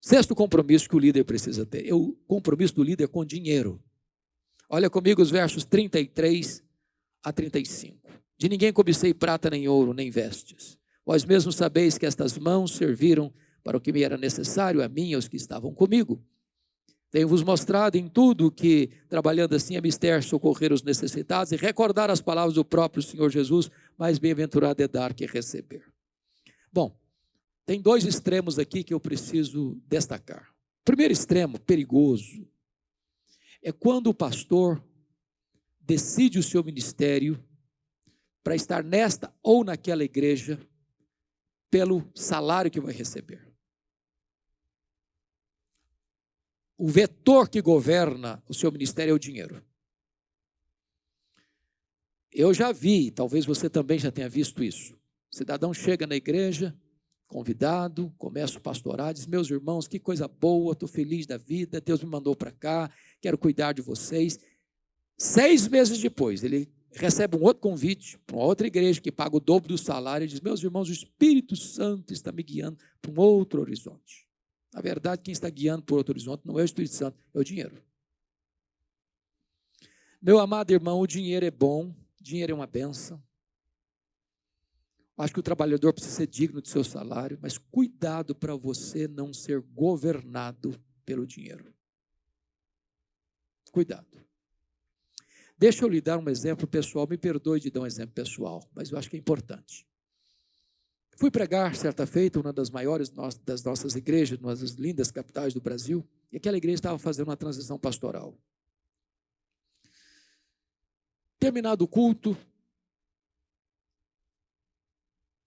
sexto compromisso que o líder precisa ter. É o compromisso do líder com dinheiro. Olha comigo os versos 33 a 35. De ninguém cobicei prata, nem ouro, nem vestes. Vós mesmos sabeis que estas mãos serviram para o que me era necessário, a mim e aos que estavam comigo. Tenho-vos mostrado em tudo que, trabalhando assim, é mister socorrer os necessitados e recordar as palavras do próprio Senhor Jesus, mais bem-aventurado é dar que receber. Bom, tem dois extremos aqui que eu preciso destacar. O primeiro extremo, perigoso, é quando o pastor decide o seu ministério para estar nesta ou naquela igreja pelo salário que vai receber. O vetor que governa o seu ministério é o dinheiro. Eu já vi, talvez você também já tenha visto isso. O cidadão chega na igreja, convidado, começa o pastorado, diz: Meus irmãos, que coisa boa, estou feliz da vida, Deus me mandou para cá, quero cuidar de vocês. Seis meses depois, ele recebe um outro convite para outra igreja que paga o dobro do salário e diz: Meus irmãos, o Espírito Santo está me guiando para um outro horizonte. Na verdade, quem está guiando para outro horizonte não é o Espírito Santo, é o dinheiro. Meu amado irmão, o dinheiro é bom, dinheiro é uma benção. Acho que o trabalhador precisa ser digno de seu salário, mas cuidado para você não ser governado pelo dinheiro. Cuidado. Deixa eu lhe dar um exemplo pessoal, me perdoe de dar um exemplo pessoal, mas eu acho que é importante. Fui pregar certa feita, uma das maiores das nossas igrejas, uma das lindas capitais do Brasil, e aquela igreja estava fazendo uma transição pastoral. Terminado o culto,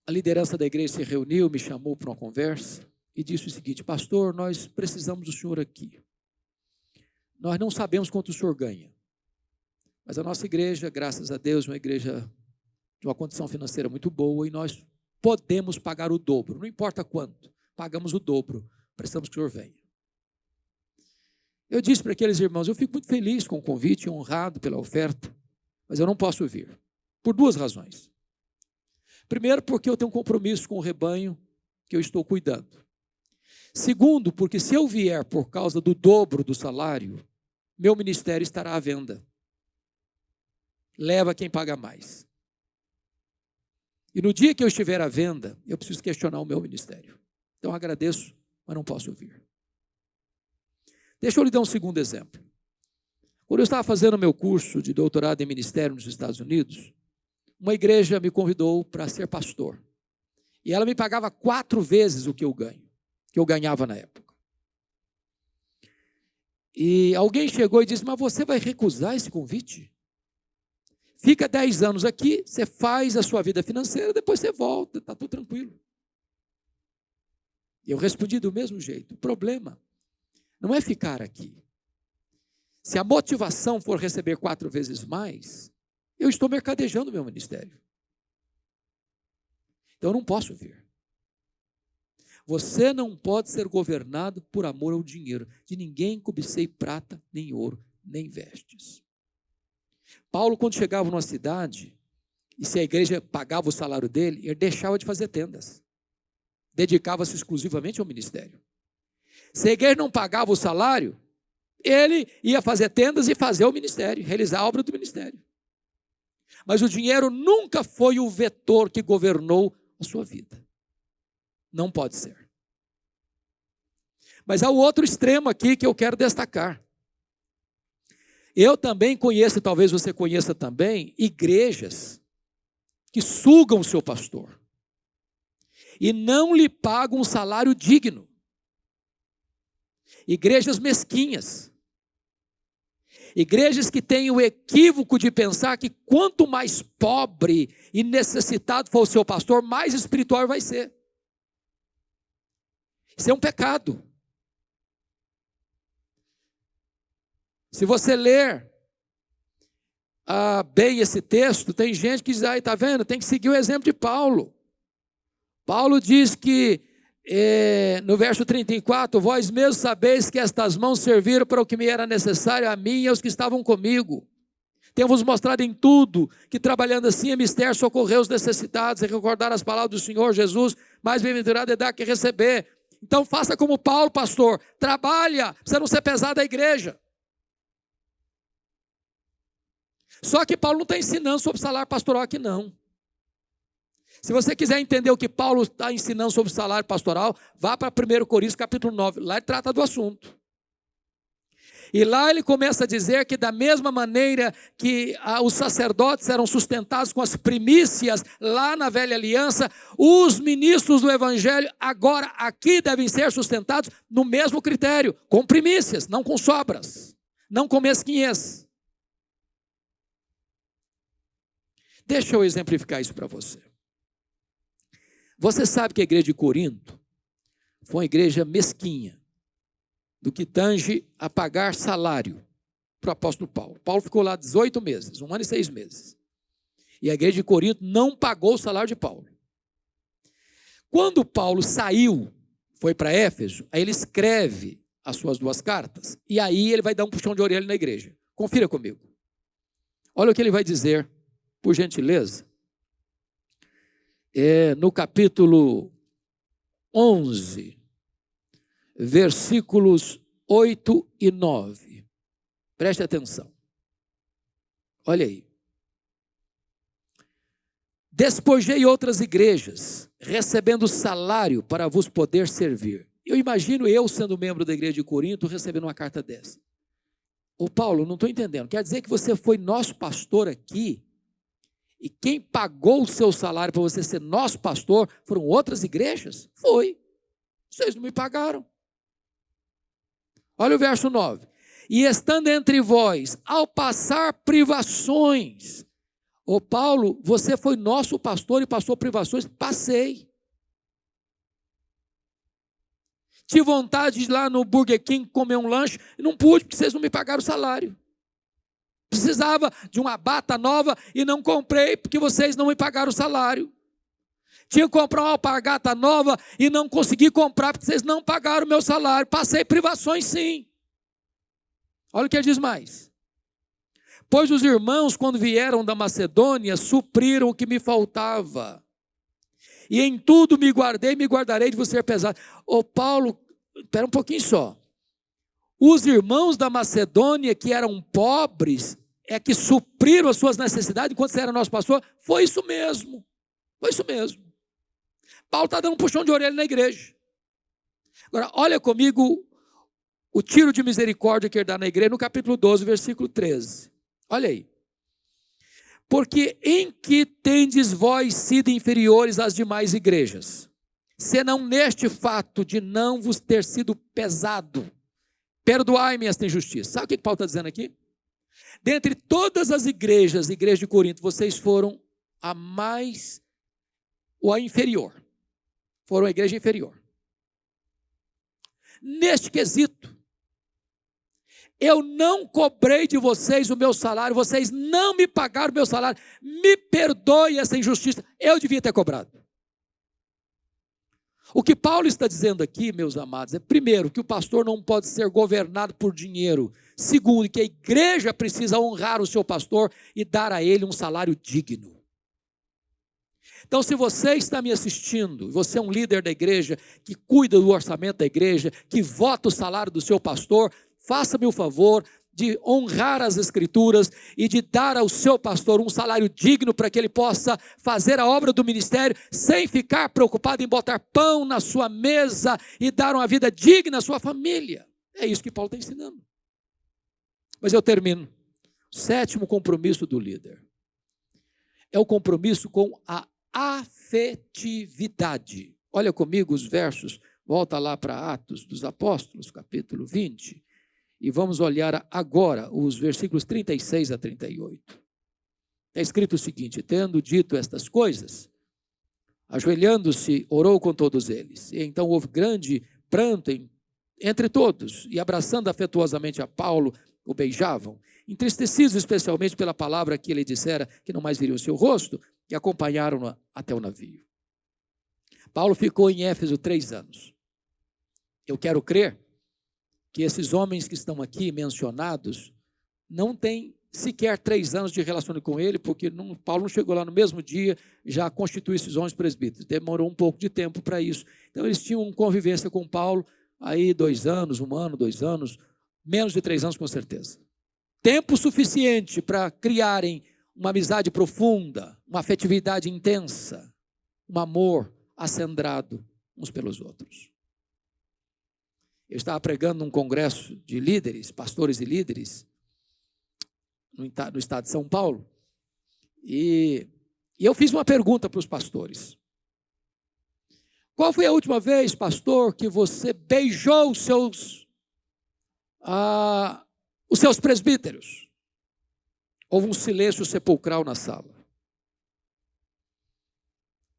a liderança da igreja se reuniu, me chamou para uma conversa e disse o seguinte: Pastor, nós precisamos do senhor aqui. Nós não sabemos quanto o senhor ganha, mas a nossa igreja, graças a Deus, é uma igreja de uma condição financeira muito boa e nós podemos pagar o dobro, não importa quanto, pagamos o dobro, precisamos que o senhor venha. Eu disse para aqueles irmãos: eu fico muito feliz com o convite, honrado pela oferta, mas eu não posso vir, por duas razões. Primeiro, porque eu tenho um compromisso com o rebanho que eu estou cuidando. Segundo, porque se eu vier por causa do dobro do salário, meu ministério estará à venda. Leva quem paga mais. E no dia que eu estiver à venda, eu preciso questionar o meu ministério. Então agradeço, mas não posso vir. Deixa eu lhe dar um segundo exemplo. Quando eu estava fazendo meu curso de doutorado em ministério nos Estados Unidos, uma igreja me convidou para ser pastor. E ela me pagava quatro vezes o que eu ganho, que eu ganhava na época. E alguém chegou e disse: Mas você vai recusar esse convite? Fica dez anos aqui, você faz a sua vida financeira, depois você volta, está tudo tranquilo. Eu respondi do mesmo jeito. O problema não é ficar aqui. Se a motivação for receber quatro vezes mais, eu estou mercadejando meu ministério. Então eu não posso vir. Você não pode ser governado por amor ao dinheiro. De ninguém cobicei prata, nem ouro, nem vestes. Paulo, quando chegava numa cidade E se a igreja pagava o salário dele, ele deixava de fazer tendas. Dedicava-se exclusivamente ao ministério. Se a igreja não pagava o salário, ele ia fazer tendas e fazer o ministério, realizar a obra do ministério. Mas o dinheiro nunca foi o vetor que governou a sua vida. Não pode ser. Mas há o outro extremo aqui que eu quero destacar. Eu também conheço, talvez você conheça também, igrejas que sugam o seu pastor e não lhe pagam um salário digno. Igrejas mesquinhas. Igrejas que têm o equívoco de pensar que quanto mais pobre e necessitado for o seu pastor, mais espiritual vai ser. Isso é um pecado. Se você ler ah, bem esse texto, tem gente que diz, aí, está vendo? Tem que seguir o exemplo de Paulo. Paulo diz que é, no verso 34, vós mesmos sabeis que estas mãos serviram para o que me era necessário a mim e aos que estavam comigo. Temos mostrado em tudo que trabalhando assim é mistério socorrer os necessitados e recordar as palavras do Senhor Jesus, mais bem-aventurado é dar que receber. Então faça como Paulo, pastor, trabalha, você não ser pesado da igreja. Só que Paulo não está ensinando sobre salário pastoral aqui, não. Se você quiser entender o que Paulo está ensinando sobre salário pastoral, vá para 1 Coríntios capítulo 9. Lá ele trata do assunto. E lá ele começa a dizer que, da mesma maneira que ah, os sacerdotes eram sustentados com as primícias lá na velha aliança, os ministros do evangelho agora aqui devem ser sustentados no mesmo critério, com primícias, não com sobras, não com mesquinhez. Deixa eu exemplificar isso para você. Você sabe que a igreja de Corinto foi uma igreja mesquinha, do que tange a pagar salário para o apóstolo Paulo. Paulo ficou lá 18 meses, um ano e seis meses. E a igreja de Corinto não pagou o salário de Paulo. Quando Paulo saiu, foi para Éfeso, aí ele escreve as suas duas cartas, e aí ele vai dar um puxão de orelha na igreja. Confira comigo. Olha o que ele vai dizer por gentileza, é no capítulo 11, versículos 8 e 9. Preste atenção. Olha aí. Despojei outras igrejas, recebendo salário para vos poder servir. Eu imagino eu, sendo membro da igreja de Corinto, recebendo uma carta dessa. Ô Paulo, não estou entendendo. Quer dizer que você foi nosso pastor aqui e quem pagou o seu salário para você ser nosso pastor foram outras igrejas? Foi. Vocês não me pagaram. Olha o verso 9. E estando entre vós, ao passar privações. Ô Paulo, você foi nosso pastor e passou privações? Passei. Tive vontade de ir lá no Burger King comer um lanche, não pude, porque vocês não me pagaram o salário. Precisava de uma bata nova e não comprei porque vocês não me pagaram o salário. Tinha que comprar uma alpargata nova e não consegui comprar porque vocês não pagaram o meu salário. Passei privações sim. Olha o que ele diz mais. Pois os irmãos, quando vieram da Macedônia, supriram o que me faltava. E em tudo me guardei, me guardarei de você pesado. Ô Paulo, espera um pouquinho só. Os irmãos da Macedônia, que eram pobres, é que supriram as suas necessidades enquanto você era nosso pastor, foi isso mesmo. Foi isso mesmo. Paulo está dando um puxão de orelha na igreja. Agora, olha comigo o tiro de misericórdia que ele dá na igreja no capítulo 12, versículo 13. Olha aí. Porque em que tendes vós sido inferiores às demais igrejas? Senão neste fato de não vos ter sido pesado. Perdoai-me esta injustiça. Sabe o que Paulo está dizendo aqui? Dentre todas as igrejas, igreja de Corinto, vocês foram a mais ou a inferior. Foram a igreja inferior. Neste quesito, eu não cobrei de vocês o meu salário, vocês não me pagaram o meu salário, me perdoe essa injustiça, eu devia ter cobrado. O que Paulo está dizendo aqui, meus amados, é primeiro que o pastor não pode ser governado por dinheiro, segundo que a igreja precisa honrar o seu pastor e dar a ele um salário digno. Então, se você está me assistindo, você é um líder da igreja, que cuida do orçamento da igreja, que vota o salário do seu pastor, faça-me o favor de honrar as escrituras e de dar ao seu pastor um salário digno para que ele possa fazer a obra do ministério sem ficar preocupado em botar pão na sua mesa e dar uma vida digna à sua família. É isso que Paulo está ensinando. Mas eu termino. Sétimo compromisso do líder é o compromisso com a afetividade. Olha comigo os versos, volta lá para Atos dos Apóstolos, capítulo 20, e vamos olhar agora os versículos 36 a 38. Está escrito o seguinte: Tendo dito estas coisas, ajoelhando-se, orou com todos eles. E então houve grande pranto entre todos, e abraçando afetuosamente a Paulo, o beijavam entristecidos especialmente pela palavra que ele dissera que não mais viriam o seu rosto, e acompanharam-no até o navio. Paulo ficou em Éfeso três anos. Eu quero crer que esses homens que estão aqui mencionados não têm sequer três anos de relacionamento com ele, porque não, Paulo não chegou lá no mesmo dia, já constituiu esses homens presbíteros. Demorou um pouco de tempo para isso. Então eles tinham convivência com Paulo, aí dois anos, um ano, dois anos, menos de três anos com certeza tempo suficiente para criarem uma amizade profunda, uma afetividade intensa, um amor acendrado uns pelos outros. Eu estava pregando num congresso de líderes, pastores e líderes, no, estado de São Paulo, e, e eu fiz uma pergunta para os pastores. Qual foi a última vez, pastor, que você beijou os seus os seus presbíteros. Houve um silêncio sepulcral na sala.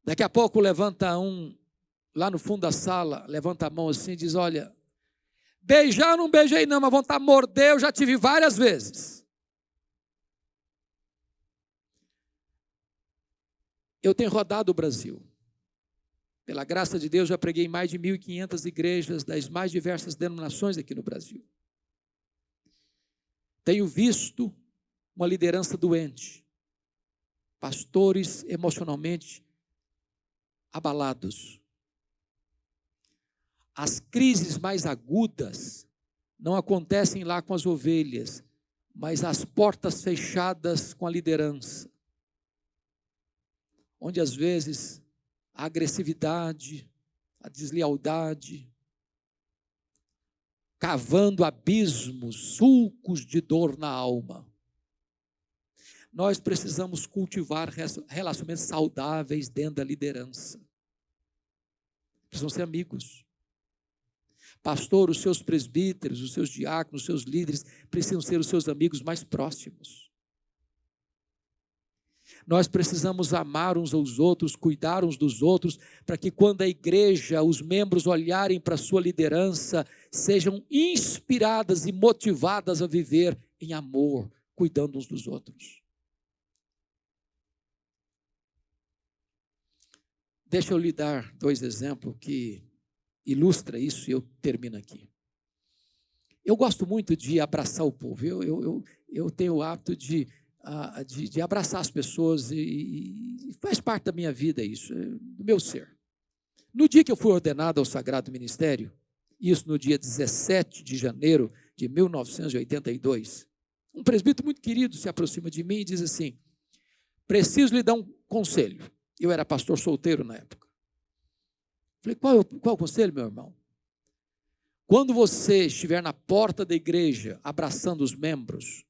Daqui a pouco levanta um, lá no fundo da sala, levanta a mão assim e diz: Olha, beijar não beijei não, mas vontade de morder eu já tive várias vezes. Eu tenho rodado o Brasil. Pela graça de Deus, já preguei em mais de 1.500 igrejas das mais diversas denominações aqui no Brasil. Tenho visto uma liderança doente, pastores emocionalmente abalados. As crises mais agudas não acontecem lá com as ovelhas, mas as portas fechadas com a liderança. Onde às vezes a agressividade, a deslealdade, cavando abismos, sulcos de dor na alma. Nós precisamos cultivar relacionamentos saudáveis dentro da liderança. Precisamos ser amigos. Pastor, os seus presbíteros, os seus diáconos, os seus líderes precisam ser os seus amigos mais próximos. Nós precisamos amar uns aos outros, cuidar uns dos outros, para que quando a igreja, os membros olharem para a sua liderança, sejam inspiradas e motivadas a viver em amor, cuidando uns dos outros. Deixa eu lhe dar dois exemplos que ilustra isso e eu termino aqui. Eu gosto muito de abraçar o povo. Eu, eu, eu, eu tenho o hábito de de, de, abraçar as pessoas e, e, faz parte da minha vida isso, é, do meu ser. No dia que eu fui ordenado ao Sagrado Ministério, isso no dia 17 de janeiro de 1982, um presbítero muito querido se aproxima de mim e diz assim: preciso lhe dar um conselho. Eu era pastor solteiro na época. Falei, qual, qual o conselho, meu irmão? Quando você estiver na porta da igreja abraçando os membros,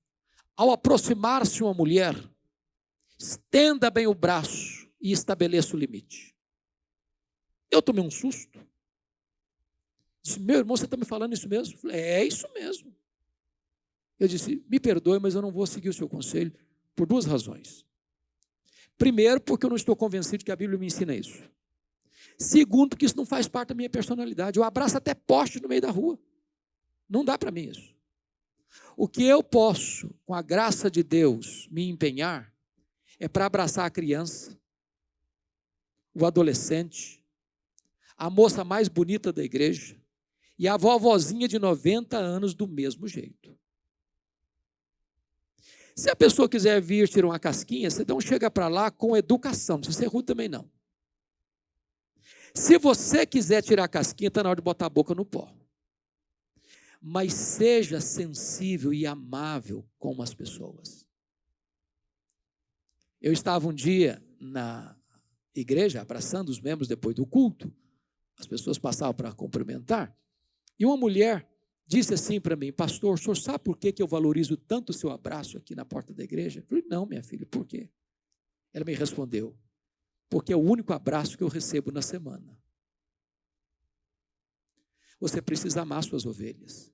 ao aproximar-se uma mulher, estenda bem o braço e estabeleça o limite. Eu tomei um susto. Disse, meu irmão, você está me falando isso mesmo? Falei, é isso mesmo. Eu disse, me perdoe, mas eu não vou seguir o seu conselho por duas razões. Primeiro, porque eu não estou convencido que a Bíblia me ensina isso. Segundo, que isso não faz parte da minha personalidade. Eu abraço até poste no meio da rua. Não dá para mim isso. O que eu posso, com a graça de Deus, me empenhar é para abraçar a criança, o adolescente, a moça mais bonita da igreja e a vovozinha de 90 anos do mesmo jeito. Se a pessoa quiser vir tirar uma casquinha, você não chega para lá com educação, não precisa ser rude também não. Se você quiser tirar a casquinha, está na hora de botar a boca no pó. Mas seja sensível e amável com as pessoas. Eu estava um dia na igreja, abraçando os membros depois do culto, as pessoas passavam para cumprimentar, e uma mulher disse assim para mim, pastor, o senhor sabe por que, que eu valorizo tanto o seu abraço aqui na porta da igreja? Eu falei, não, minha filha, por quê? Ela me respondeu, porque é o único abraço que eu recebo na semana. Você precisa amar suas ovelhas.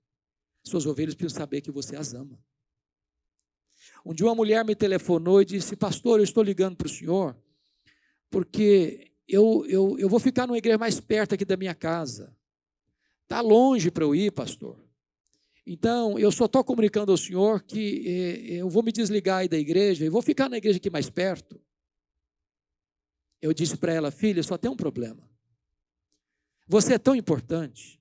Suas ovelhas precisam saber que você as ama. Um dia uma mulher me telefonou e disse, pastor, eu estou ligando para o senhor, porque eu, eu, eu vou ficar numa igreja mais perto aqui da minha casa. Está longe para eu ir, pastor. Então, eu só estou comunicando ao senhor que eh, eu vou me desligar aí da igreja e vou ficar na igreja aqui mais perto. Eu disse para ela, filha, só tem um problema. Você é tão importante.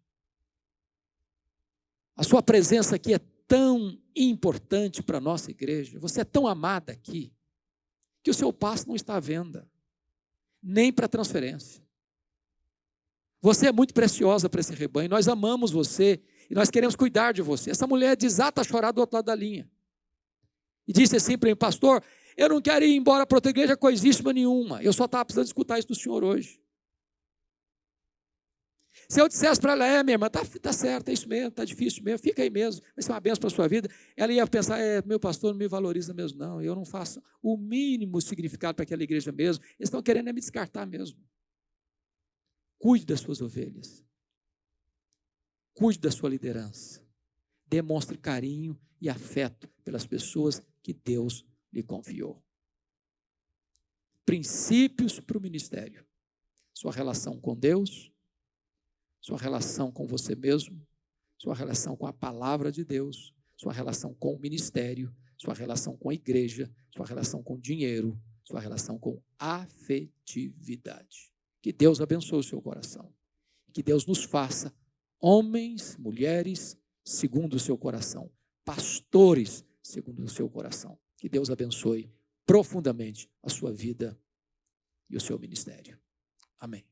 A sua presença aqui é tão importante para a nossa igreja. Você é tão amada aqui que o seu passo não está à venda, nem para transferência. Você é muito preciosa para esse rebanho. Nós amamos você e nós queremos cuidar de você. Essa mulher desata a chorar do outro lado da linha. E disse assim para mim, pastor, eu não quero ir embora para outra igreja coisíssima nenhuma. Eu só estava precisando escutar isso do senhor hoje. Se eu dissesse para ela, é, minha irmã, tá, tá certo, é isso mesmo, tá difícil mesmo, fica aí mesmo, vai ser uma benção para a sua vida. Ela ia pensar, é, meu pastor não me valoriza mesmo, não, eu não faço o mínimo significado para aquela igreja mesmo, eles estão querendo é me descartar mesmo. Cuide das suas ovelhas. Cuide da sua liderança. Demonstre carinho e afeto pelas pessoas que Deus lhe confiou. Princípios para o ministério. Sua relação com Deus, sua relação com você mesmo, sua relação com a palavra de Deus, sua relação com o ministério, sua relação com a igreja, sua relação com dinheiro, sua relação com afetividade. Que Deus abençoe o seu coração. Que Deus nos faça homens, mulheres, segundo o seu coração, pastores, segundo o seu coração. Que Deus abençoe profundamente a sua vida e o seu ministério. Amém.